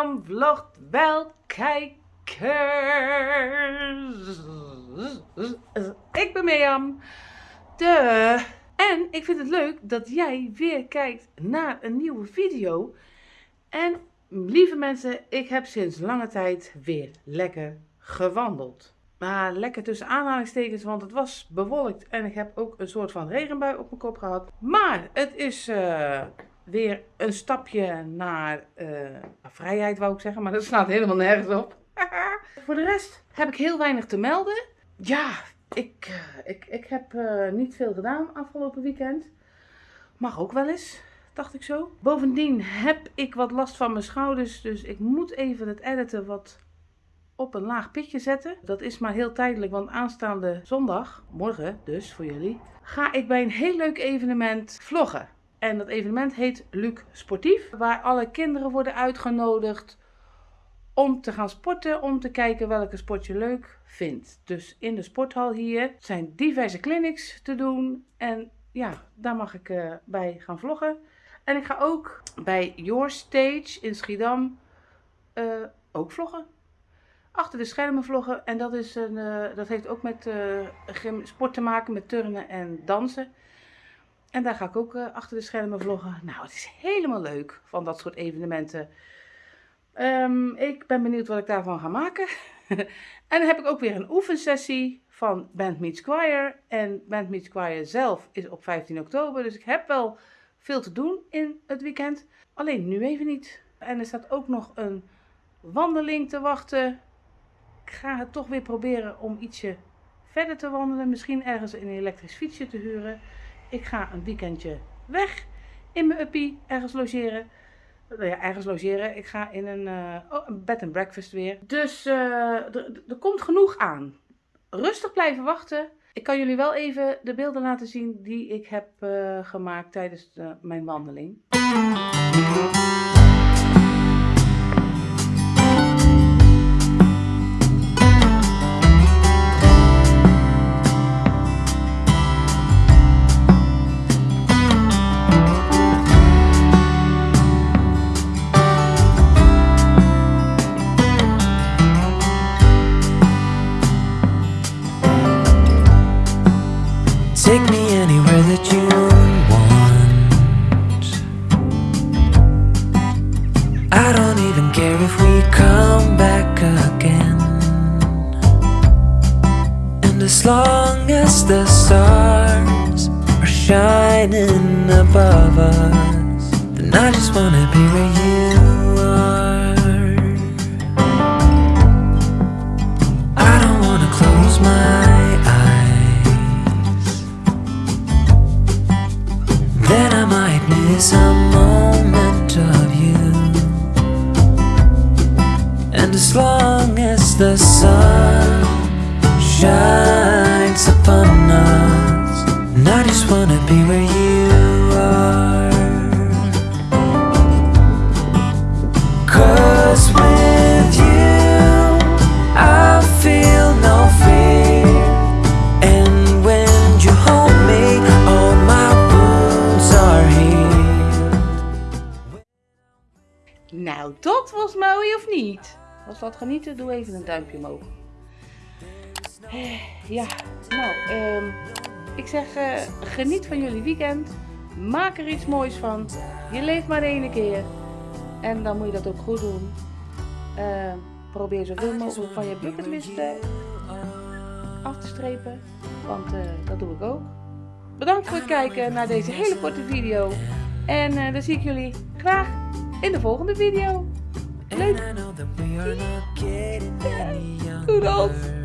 Vlogt wel kijkers. Ik ben Mirjam. De. En ik vind het leuk dat jij weer kijkt naar een nieuwe video. En lieve mensen, ik heb sinds lange tijd weer lekker gewandeld. Maar lekker tussen aanhalingstekens, want het was bewolkt en ik heb ook een soort van regenbui op mijn kop gehad. Maar het is uh, weer een stapje naar uh, vrijheid, wou ik zeggen, maar dat slaat helemaal nergens op. Voor de rest heb ik heel weinig te melden. Ja, ik, uh, ik, ik heb niet veel gedaan afgelopen weekend. Mag ook wel eens, dacht ik zo. Bovendien heb ik wat last van mijn schouders, dus ik moet even het editen wat op een laag pitje zetten. Dat is maar heel tijdelijk, want aanstaande zondag, morgen dus voor jullie, ga ik bij een heel leuk evenement vloggen. En dat evenement heet Luc Sportief, waar alle kinderen worden uitgenodigd om te gaan sporten, om te kijken welke sport je leuk vindt. Dus in de sporthal hier zijn diverse clinics te doen en ja, daar mag ik uh, bij gaan vloggen. En ik ga ook bij Your Stage in Schiedam uh, ook vloggen achter de schermen vloggen. En dat, is een, uh, dat heeft ook met sport te maken, met turnen en dansen. En daar ga ik ook uh, achter de schermen vloggen. Nou, het is helemaal leuk van dat soort evenementen. Um, ik ben benieuwd wat ik daarvan ga maken. en dan heb ik ook weer een oefensessie van Band Meets Choir. En Band Meets Choir zelf is op 15 oktober. Dus ik heb wel veel te doen in het weekend. Alleen nu even niet. En er staat ook nog een wandeling te wachten ik ga het toch weer proberen om ietsje verder te wandelen. Misschien ergens een elektrisch fietsje te huren. Ik ga een weekendje weg in mijn uppie, ergens logeren. Nou ja, ergens logeren. Ik ga in een, uh, oh, een bed and breakfast weer. Dus uh, er komt genoeg aan. Rustig blijven wachten. Ik kan jullie wel even de beelden laten zien die ik heb uh, gemaakt tijdens de, mijn wandeling. Take me anywhere that you want. I don't even care if we come back again. And as long as the stars are shining above us Then I just wanna be where you as long as the sun shines upon us. And I just wanna be where you are. Cause with you I feel no fear. And when you hold me all my Nou, dat was mooi of niet? Was dat genieten? Doe even een duimpje omhoog. Ja, nou, um, ik zeg uh, geniet van jullie weekend. Maak er iets moois van. Je leeft maar één keer. En dan moet je dat ook goed doen. Uh, probeer zoveel mogelijk van je bucketlist uh, af te strepen. Want dat doe ik ook. Bedankt voor het kijken naar deze hele korte video. En dan zie ik jullie graag in de volgende video. And I know that we are not getting any younger. Kudos.